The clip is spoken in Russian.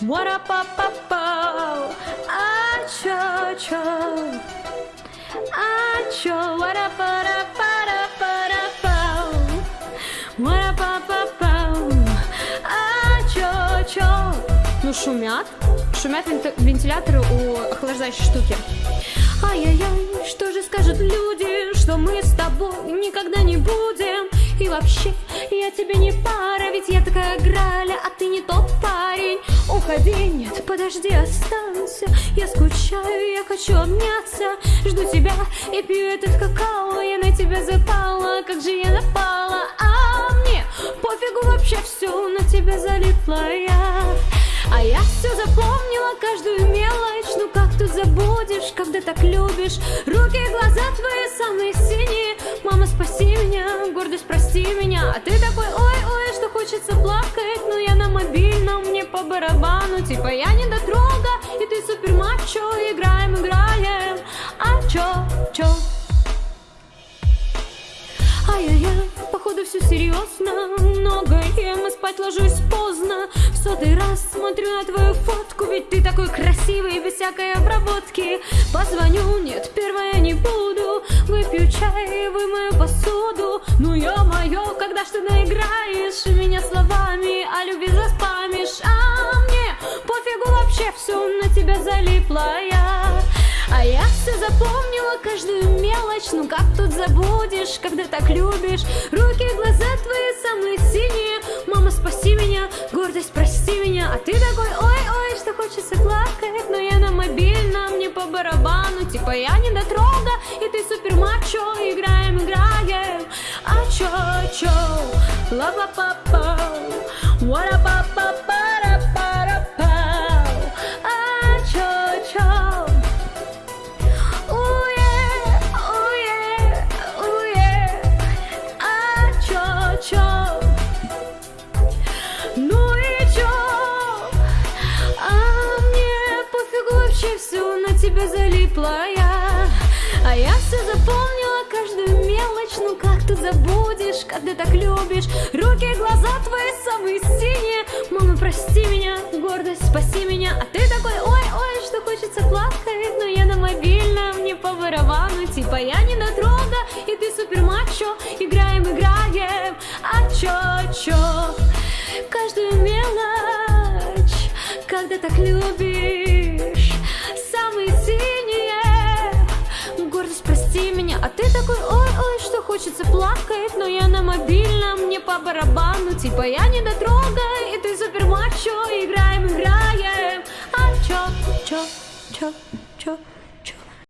What up, up, up, up? А чё, чё? А чё? What up, what up? Ну, шумят. Шумят вент- вентиляторы у охлаждающей штуки. Ай-яй-яй, что же скажут люди, что мы с тобой никогда не будем И вообще, я тебе не пара, ведь я такая граля, а ты не тот Уходи, нет, подожди, останься, я скучаю, я хочу обняться. Жду тебя и пью этот какао, я на тебя запала, как же я напала. А мне пофигу вообще все, на тебя залипла я. А я все запомнила, каждую мелочь. Ну как тут забудешь, когда так любишь? Руки и глаза твои самые синие. Мама, спаси меня, гордость, прости меня. А ты такой, ой-ой, что хочется плакать по барабану Типа я не дотрога, и ты супер мачо Играем, играем, а чё, чё? Ай-яй-яй, походу все серьезно Много ем и спать ложусь поздно. В сотый раз смотрю на твою фотку Ведь ты такой красивый, без всякой обработки. Позвоню, нет, первое не буду Выпью чай, вымою посуду. Ну ё-моё, когда ж ты наиграешь Меня словами о любви А пофигу вообще все На тебя залипла я. А я все запомнила, каждую мелочь. Ну как тут забудешь, когда так любишь? Руки глаза твои самые синие. Мама, спаси меня, гордость, прости меня. А ты такой, ой-ой, что хочется плакать Но я на мобильном, не по барабану Типа я не дотрога, и ты супер мачо Играем, играем, а чё, чё? Ла-ла-па-па, тебя залипла я. А я все запомнила, каждую мелочь. Ну как тут забудешь, когда так любишь? Руки глаза твои самые синие. Мама, прости меня, гордость, спаси меня. А ты такой, ой-ой, что хочется плакать Но я на мобильном, не по барабану Типа я не дотрога, и ты супер мачо. Играем, играем, а чё, чё? Каждую мелочь, когда так любишь плакать Но я на мобильном, не по барабану. Типа я не дотрога, и ты супер мачо Играем, играем, а чё, чё, чё, чё